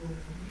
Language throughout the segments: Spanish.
¿cómo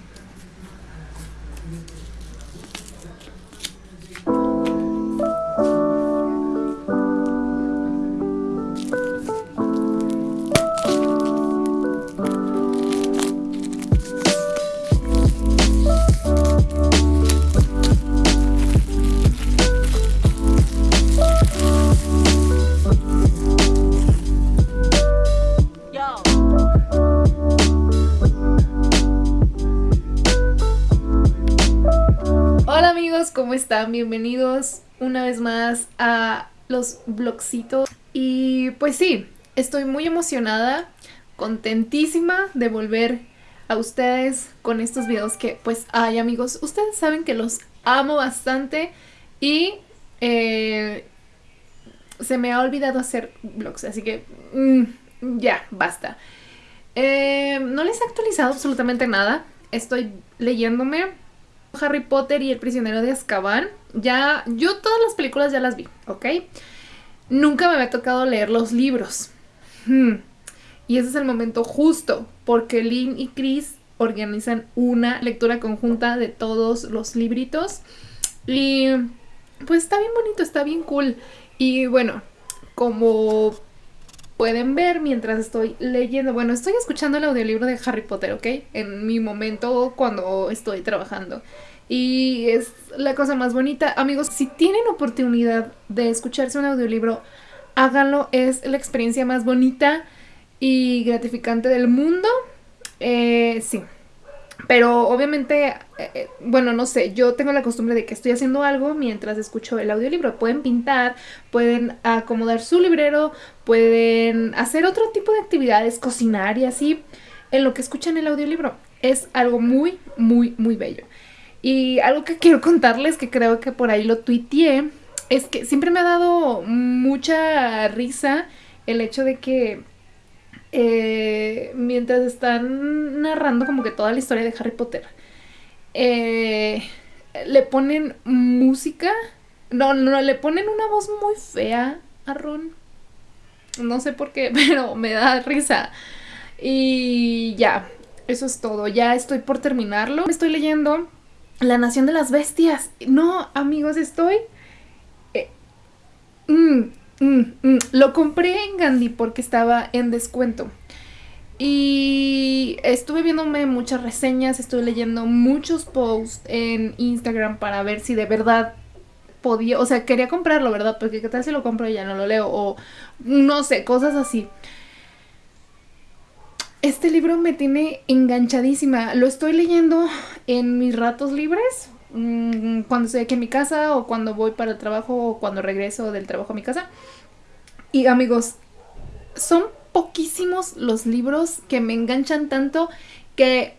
Bienvenidos una vez más a los blogcitos. Y pues sí, estoy muy emocionada, contentísima de volver a ustedes con estos videos que pues ay amigos, ustedes saben que los amo bastante y eh, se me ha olvidado hacer vlogs, así que mm, ya, basta. Eh, no les he actualizado absolutamente nada, estoy leyéndome Harry Potter y el prisionero de Azkaban. Ya, yo todas las películas ya las vi, ¿ok? Nunca me había tocado leer los libros. Hmm. Y ese es el momento justo, porque Lynn y Chris organizan una lectura conjunta de todos los libritos. Y pues está bien bonito, está bien cool. Y bueno, como pueden ver mientras estoy leyendo, bueno, estoy escuchando el audiolibro de Harry Potter, ¿ok? En mi momento cuando estoy trabajando. Y es la cosa más bonita. Amigos, si tienen oportunidad de escucharse un audiolibro, háganlo. Es la experiencia más bonita y gratificante del mundo. Eh, sí, pero obviamente, eh, eh, bueno, no sé, yo tengo la costumbre de que estoy haciendo algo mientras escucho el audiolibro. Pueden pintar, pueden acomodar su librero, pueden hacer otro tipo de actividades, cocinar y así, en lo que escuchan el audiolibro. Es algo muy, muy, muy bello. Y algo que quiero contarles, que creo que por ahí lo tuiteé, es que siempre me ha dado mucha risa el hecho de que eh, mientras están narrando como que toda la historia de Harry Potter, eh, le ponen música. No, no, le ponen una voz muy fea a Ron. No sé por qué, pero me da risa. Y ya, eso es todo. Ya estoy por terminarlo. Estoy leyendo La Nación de las Bestias. No, amigos, estoy... Eh, mm, Mm, mm, lo compré en Gandhi porque estaba en descuento. Y estuve viéndome muchas reseñas, estuve leyendo muchos posts en Instagram para ver si de verdad podía, o sea, quería comprarlo, ¿verdad? Porque qué tal si lo compro y ya no lo leo, o no sé, cosas así. Este libro me tiene enganchadísima, lo estoy leyendo en mis ratos libres, Mm, cuando estoy aquí en mi casa o cuando voy para el trabajo o cuando regreso del trabajo a mi casa. Y amigos, son poquísimos los libros que me enganchan tanto que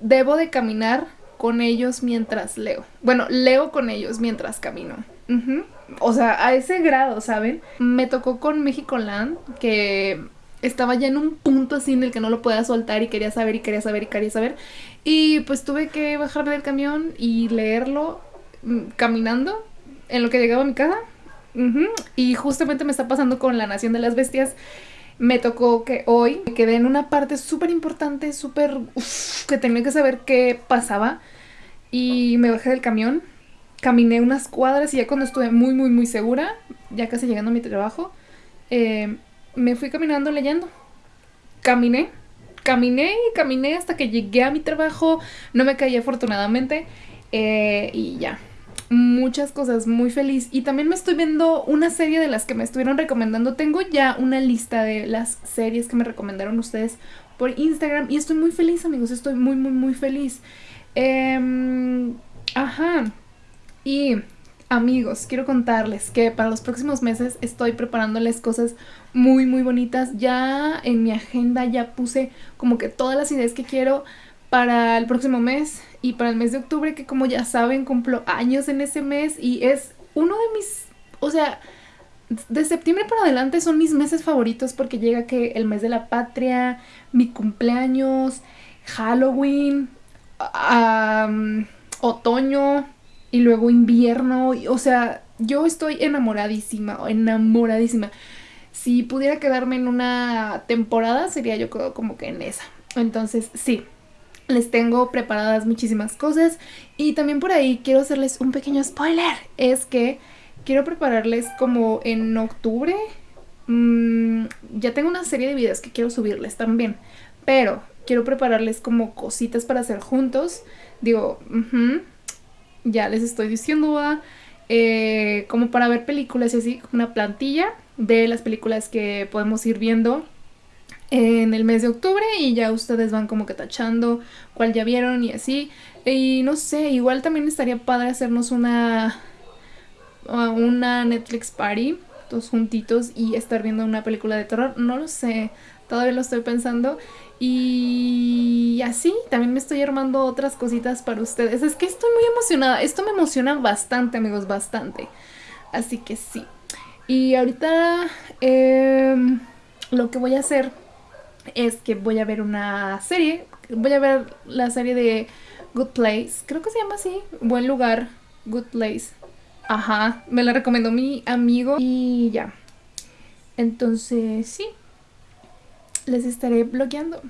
debo de caminar con ellos mientras leo. Bueno, leo con ellos mientras camino. O sea, a ese grado, ¿saben? Me tocó con México Land, que estaba ya en un punto así en el que no lo podía soltar y quería saber y quería saber y quería saber. Y pues tuve que bajarme del camión y leerlo mm, caminando en lo que llegaba a mi casa. Y justamente me está pasando con La Nación de las Bestias. Me tocó que hoy me quedé en una parte súper importante, súper... que tenía que saber qué pasaba. Y me bajé del camión, caminé unas cuadras y ya cuando estuve muy, muy, muy segura, ya casi llegando a mi trabajo, eh, me fui caminando leyendo. Caminé, caminé y caminé hasta que llegué a mi trabajo. No me caí afortunadamente. Eh, y ya. Muchas cosas, muy feliz. Y también me estoy viendo una serie de las que me estuvieron recomendando. Tengo ya una lista de las series que me recomendaron ustedes por Instagram. Y estoy muy feliz, amigos. Estoy muy, muy, muy feliz. Eh, ajá. Y Amigos, quiero contarles que para los próximos meses estoy preparándoles cosas muy muy bonitas. Ya en mi agenda ya puse como que todas las ideas que quiero para el próximo mes y para el mes de octubre que como ya saben cumplo años en ese mes y es uno de mis, o sea, de septiembre para adelante son mis meses favoritos porque llega que el mes de la patria, mi cumpleaños, Halloween, otoño, y luego invierno, o sea, yo estoy enamoradísima, enamoradísima. Si pudiera quedarme en una temporada, sería yo como que en esa. Entonces, sí, Les tengo preparadas muchísimas cosas y también por ahí quiero hacerles un pequeño spoiler. Es que quiero prepararles como en octubre. Mmm, ya tengo una serie de videos que quiero subirles también. Pero quiero prepararles como cositas para hacer juntos. Digo, ya les estoy diciendo, eh, como para ver películas y así, una plantilla de las películas que podemos ir viendo en el mes de octubre y ya ustedes van como que tachando cuál ya vieron y así. Y no sé, igual también estaría padre hacernos una una Netflix party, todos juntitos y estar viendo una película de terror. No lo sé, todavía lo estoy pensando. Y así, también me estoy armando otras cositas para ustedes. Es que estoy muy emocionada. Esto me emociona bastante, amigos, bastante. Así que sí. Y ahorita em, lo que voy a hacer es que voy a ver una serie. Voy a ver la serie de Good Place. Creo que se llama así. Buen lugar. Good Place. Ajá. Me la recomendó mi amigo. Y ya. Entonces, sí les estaré bloqueando.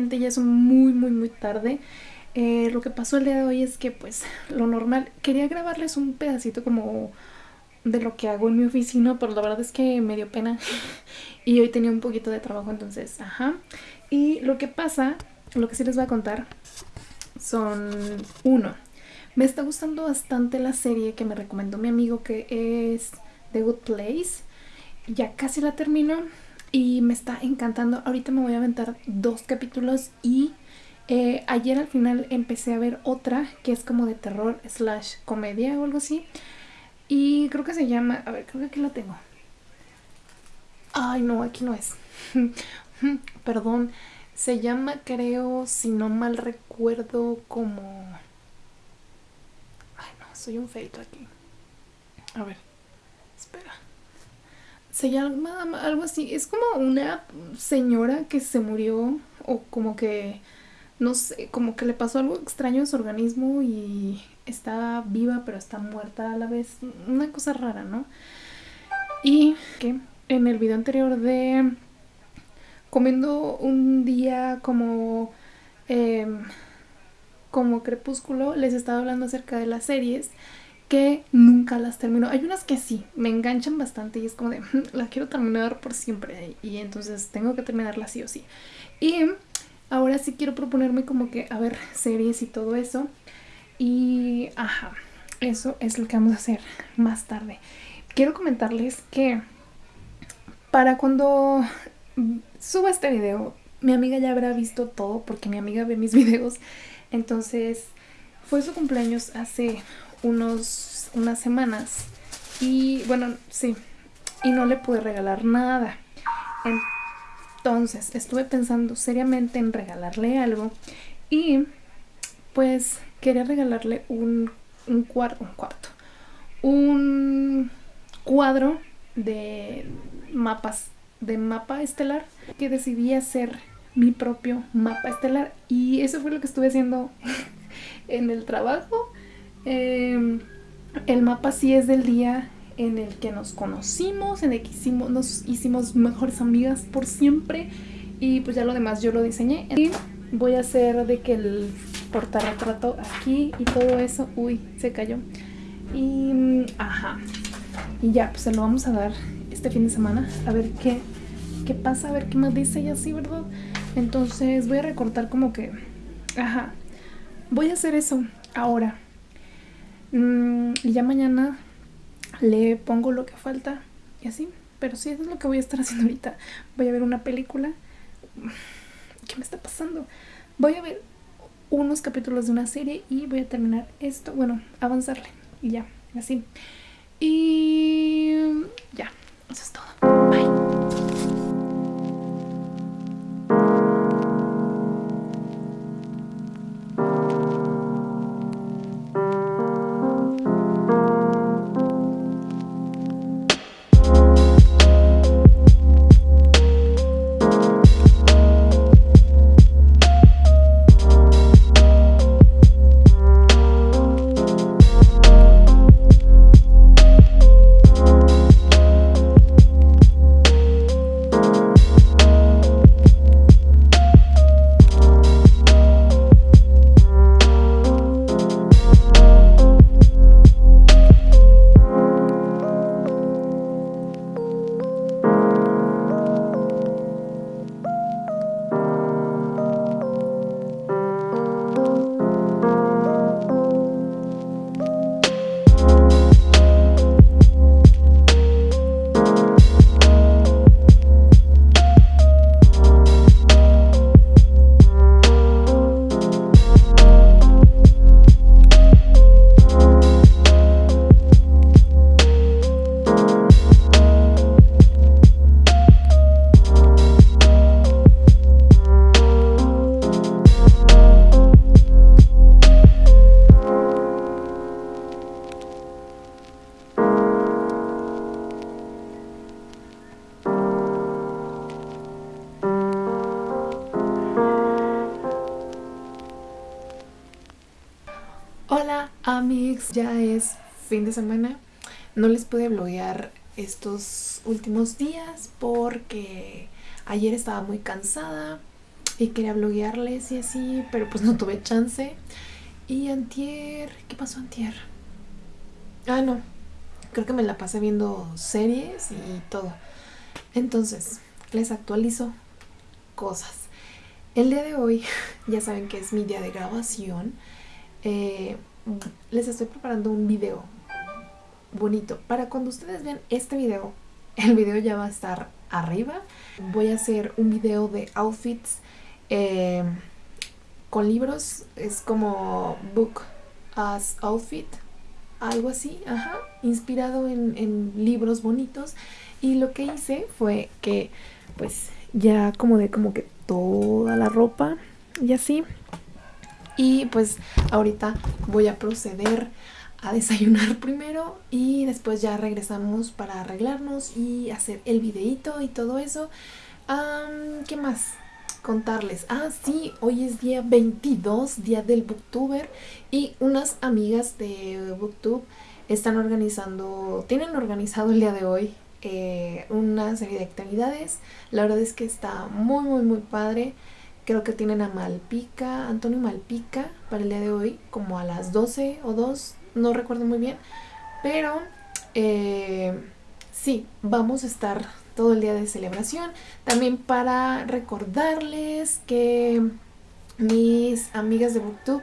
Ya es muy, muy, muy tarde. Eh, lo que pasó el día de hoy es que, pues, lo normal, quería grabarles un pedacito como de lo que hago en mi oficina, pero la verdad es que me dio pena y hoy tenía un poquito de trabajo, entonces, ajá. Y lo que pasa, lo que sí les voy a contar, son uno. Me está gustando bastante la serie que me recomendó mi amigo que es The Good Place. Ya casi la termino y me está encantando. Ahorita me voy a aventar dos capítulos y eh, ayer al final empecé a ver otra que es como de terror slash comedia o algo así. Y creo que se llama, a ver, creo que aquí la tengo. Ay, no, aquí no es. Perdón. Se llama, creo, si no mal recuerdo, como... Ay, no, soy un feito aquí. A ver, espera se llama algo así. Es como una señora que se murió o como que, no sé, como que le pasó algo extraño en su organismo y está viva pero está muerta a la vez. Una cosa rara, ¿no? Y que en el video anterior de comiendo un día como... Em, como crepúsculo les estaba hablando acerca de las series que nunca las termino. Hay unas que sí, me enganchan bastante y es como de, la quiero terminar por siempre y entonces tengo que terminarla sí o sí. Y ahora sí quiero proponerme como que, a ver, series y todo eso. Y, ajá, eso es lo que vamos a hacer más tarde. Quiero comentarles que para cuando suba este video, mi amiga ya habrá visto todo porque mi amiga ve mis videos. Entonces, fue su cumpleaños hace unos, unas semanas y bueno, sí, y no le pude regalar nada. Entonces estuve pensando seriamente en regalarle algo y pues quería regalarle un, un, cuarto, un cuarto, un cuadro de mapas, de mapa estelar, que decidí hacer mi propio mapa estelar y eso fue lo que estuve haciendo en el trabajo. Em, el mapa sí es del día en el que nos conocimos, en el que hicimos, nos hicimos mejores amigas por siempre y pues ya lo demás yo lo diseñé. Y voy a hacer de que el portarretrato aquí y todo eso, uy, se cayó. Y ajá, y ya, pues se lo vamos a dar este fin de semana a ver qué, qué pasa, a ver qué más dice y así, ¿verdad? Entonces voy a recortar como que, ajá, voy a hacer eso ahora. Mm, y ya mañana le pongo lo que falta y así. Pero sí, eso es lo que voy a estar haciendo ahorita. Voy a ver una película. ¿Qué me está pasando? Voy a ver unos capítulos de una serie y voy a terminar esto. Bueno, avanzarle. Y ya, así. Y ya, eso es todo. Bye. No les pude bloguear estos últimos días porque ayer estaba muy cansada y quería bloguearles y así, pero pues no tuve chance. Y antier, ¿qué pasó antier? Ah, no, creo que me la pasé viendo series y todo. Entonces, les actualizo cosas. El día de hoy, ya saben que es mi día de grabación eh, les estoy preparando un video bonito. Para cuando ustedes vean este video, el video ya va a estar arriba. Voy a hacer un video de outfits eh, con libros. Es como book as outfit. Algo así, ajá. Inspirado en, en libros bonitos. Y lo que hice fue que pues ya como de como que toda la ropa y así y pues ahorita voy a proceder a desayunar primero y después ya regresamos para arreglarnos y hacer el videito y todo eso. ¿Qué más? Contarles. Ah, sí, hoy es día 22, día del Booktuber y unas amigas de Booktube están organizando, tienen organizado el día de hoy eh, una serie de actividades. La verdad es que está muy, muy, muy padre. Creo que tienen a Malpica, Antonio Malpica, para el día de hoy, como a las 12 o 2, no recuerdo muy bien. Pero eh, sí, vamos a estar todo el día de celebración. También para recordarles que mis amigas de Booktube,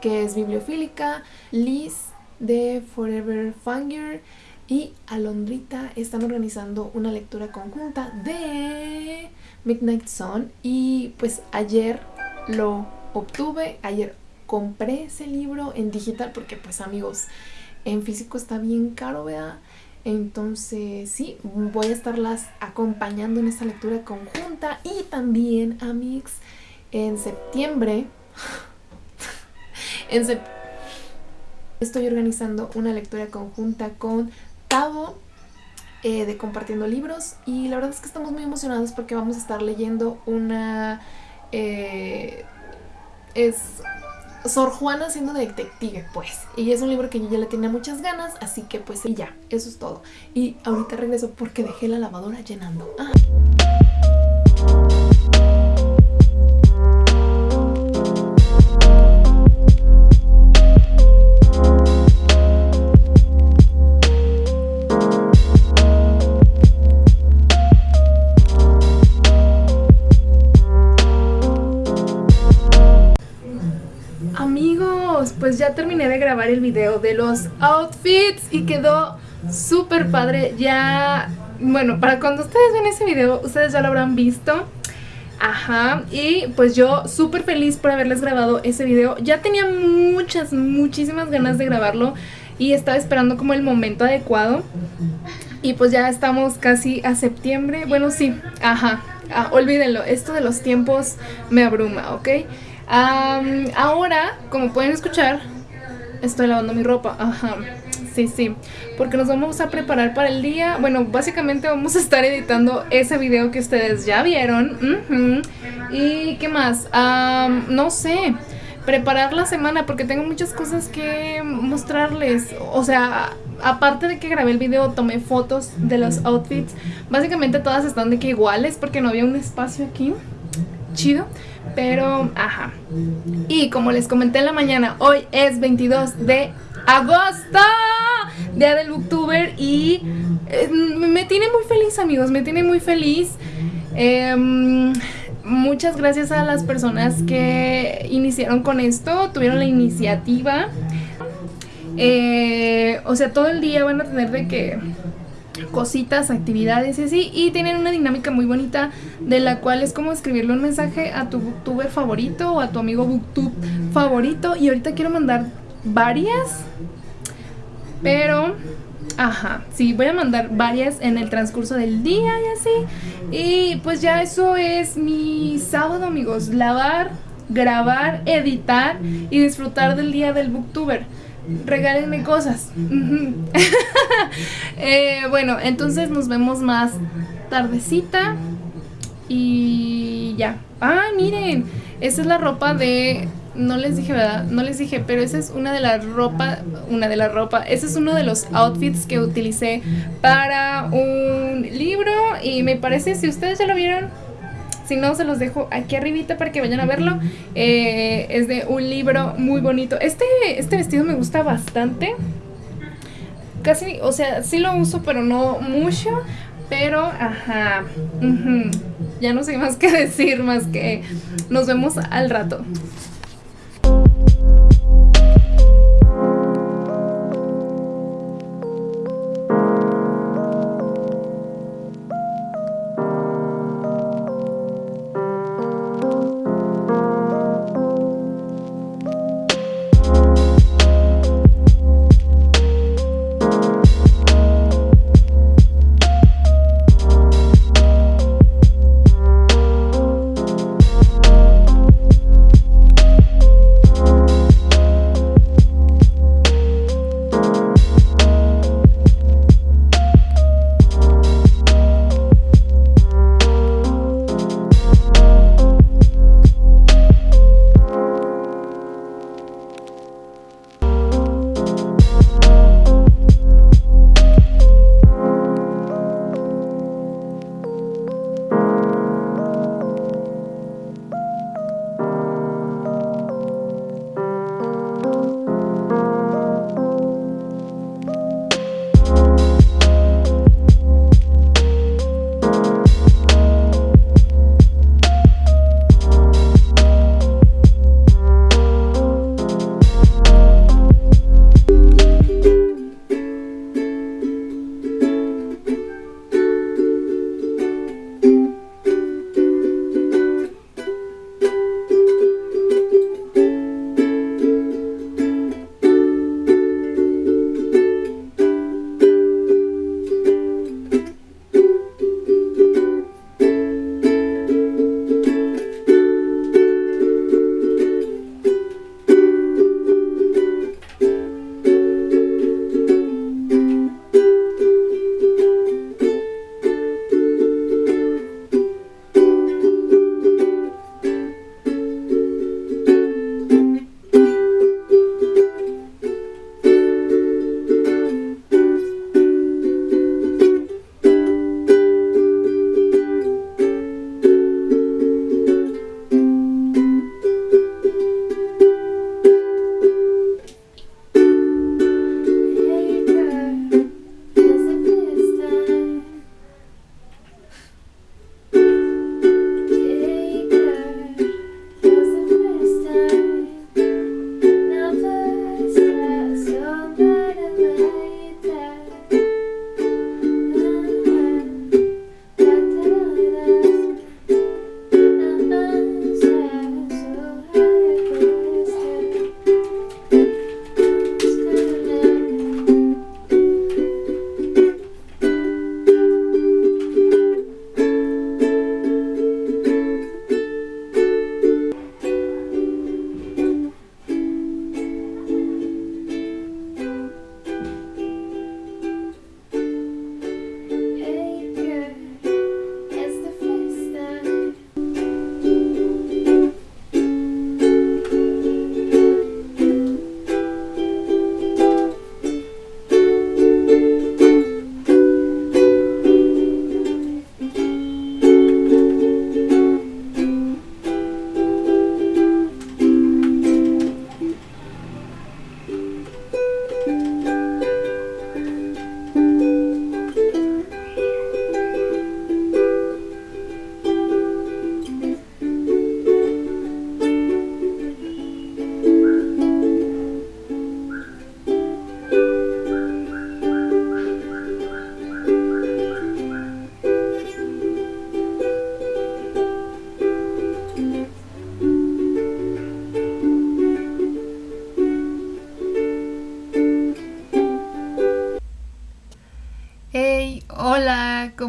que es Bibliofílica, Liz de Forever Fanger y Alondrita están organizando una lectura conjunta de Midnight Sun y pues ayer lo obtuve, ayer compré ese libro en digital porque pues amigos, en físico está bien caro, ¿verdad? Entonces sí, voy a estarlas acompañando en esta lectura conjunta y también, amigos, en septiembre, en estoy organizando una lectura conjunta con Tavo eh, de Compartiendo Libros y la verdad es que estamos muy emocionados porque vamos a estar leyendo una... Eh, es Sor Juana siendo detective, pues. Y es un libro que yo ya le tenía muchas ganas, así que pues y ya, eso es todo. Y ahorita regreso porque dejé la lavadora llenando. Ah. Grabar el video de los outfits y quedó súper padre. Ya, bueno, para cuando ustedes ven ese video, ustedes ya lo habrán visto. Ajá, y pues yo súper feliz por haberles grabado ese video. Ya tenía muchas, muchísimas ganas de grabarlo y estaba esperando como el momento adecuado. Y pues ya estamos casi a septiembre. Bueno, sí, ajá, ah, olvídenlo, esto de los tiempos me abruma, ¿ok? ahora, como pueden escuchar, estoy lavando mi ropa. Ajá. Sí, sí. Porque nos vamos a preparar para el día. Bueno, básicamente vamos a estar editando ese video que ustedes ya vieron. ¿Y qué más? no sé. Preparar la semana porque tengo muchas cosas que mostrarles. O sea, aparte de que grabé el video, tomé fotos de los outfits. Básicamente todas están de que iguales porque no había un espacio aquí. Chido. Pero, ajá. Y como les comenté en la mañana, hoy es 22 de agosto, día del booktuber y eh, me tiene muy feliz amigos, me tiene muy feliz. Em, muchas gracias a las personas que iniciaron con esto, tuvieron la iniciativa. Eh, o sea, todo el día van a tener de que cositas, actividades y así. Y tienen una dinámica muy bonita de la cual es como escribirle un mensaje a tu booktuber favorito o a tu amigo booktube favorito. Y ahorita quiero mandar varias, pero... Ajá, sí, voy a mandar varias en el transcurso del día y así. Y pues ya eso es mi sábado, amigos. Lavar, grabar, editar y disfrutar del día del booktuber regálenme cosas. Eh, bueno, entonces nos vemos más tardecita. Y ya. ¡Ay, miren! Esa es la ropa de... No les dije, ¿verdad? No les dije, pero esa es una de las ropa... Una de la ropa. Ese es uno de los outfits que utilicé para un libro. Y me parece, si ustedes ya lo vieron, si no, se los dejo aquí arribita para que vayan a verlo. Eh, es de un libro muy bonito. Este, este vestido me gusta bastante. Casi, o sea, sí lo uso, pero no mucho. Pero, ajá. Ya no sé más que decir, más que nos vemos al rato.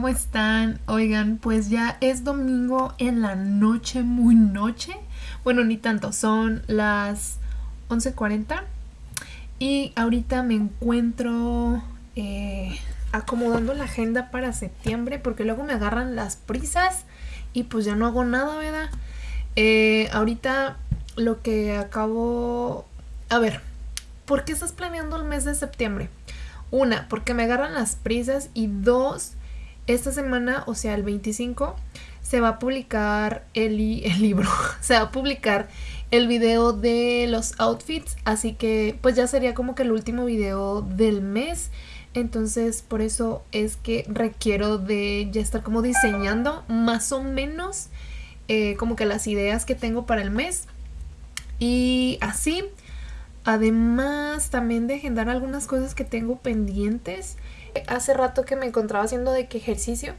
¿Cómo están? Oigan, pues ya es domingo en la noche, muy noche. Bueno, ni tanto, son las 11.40 y ahorita me encuentro eh, acomodando la agenda para septiembre porque luego me agarran las prisas y pues ya no hago nada, ¿verdad? Eh, ahorita lo que acabo... A ver, ¿por qué estás planeando el mes de septiembre? Una, porque me agarran las prisas y dos, esta semana, o sea, el 25, se va a publicar el, el libro, se va a publicar el video de los outfits, así que pues ya sería como que el último video del mes. Entonces por eso es que requiero de ya estar como diseñando más o menos eh, como que las ideas que tengo para el mes. Y así, además también de agendar algunas cosas que tengo pendientes. Hace rato que me encontraba haciendo de qué ejercicio,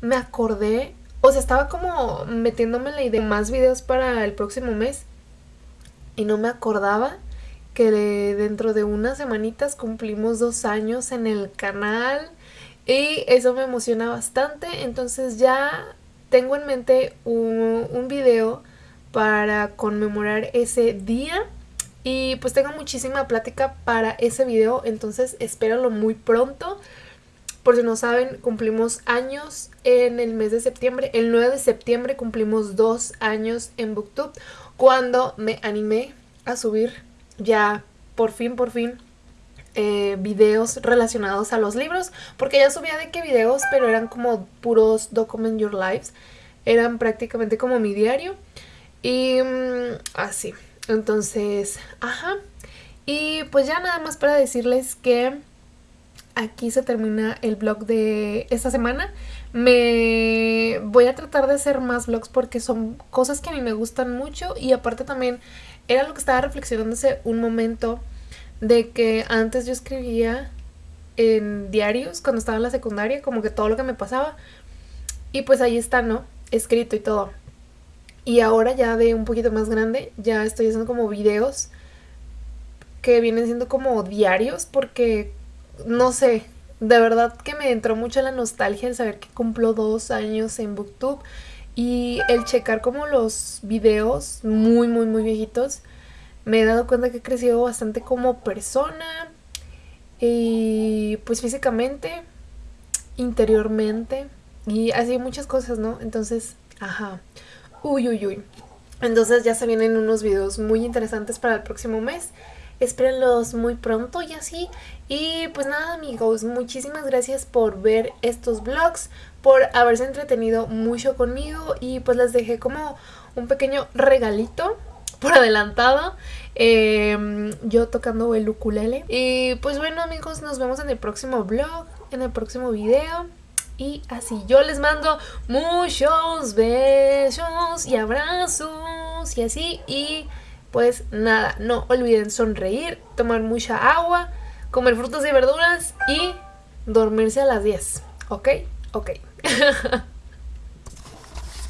me acordé, o sea, estaba como metiéndome la idea de más videos para el próximo mes y no me acordaba que dentro de unas semanitas cumplimos dos años en el canal y eso me emociona bastante. Entonces ya tengo en mente un, un video para conmemorar ese día y pues tengo muchísima plática para ese video, entonces espéralo muy pronto. Por si no saben, cumplimos años en el mes de septiembre. El 9 de septiembre cumplimos dos años en Booktube cuando me animé a subir ya por fin, por fin eh, videos relacionados a los libros. Porque ya subía de qué videos, pero eran como puros Document Your Lives. Eran prácticamente como mi diario. Y mm, así. Entonces, ajá. Y pues ya nada más para decirles que aquí se termina el vlog de esta semana. Me voy a tratar de hacer más vlogs porque son cosas que a mí me gustan mucho y aparte también era lo que estaba reflexionando hace un momento de que antes yo escribía en diarios cuando estaba en la secundaria, como que todo lo que me pasaba y pues ahí está, ¿no? Escrito y todo. Y ahora ya de un poquito más grande, ya estoy haciendo como videos que vienen siendo como diarios porque, no sé, de verdad que me entró mucho la nostalgia el saber que cumplo dos años en Booktube y el checar como los videos muy, muy, muy viejitos. Me he dado cuenta que he crecido bastante como persona y pues físicamente, interiormente y así muchas cosas, ¿no? Entonces, ajá. Uy, uy, uy. Entonces ya se vienen unos videos muy interesantes para el próximo mes. Espérenlos muy pronto y así. Y pues nada amigos, muchísimas gracias por ver estos vlogs, por haberse entretenido mucho conmigo y pues les dejé como un pequeño regalito por adelantado. Em, yo tocando el ukulele. Y pues bueno amigos, nos vemos en el próximo vlog, en el próximo video. Y así yo les mando muchos besos y abrazos y así. Y pues nada, no olviden sonreír, tomar mucha agua, comer frutas y verduras y dormirse a las 10. ¿Ok? Ok.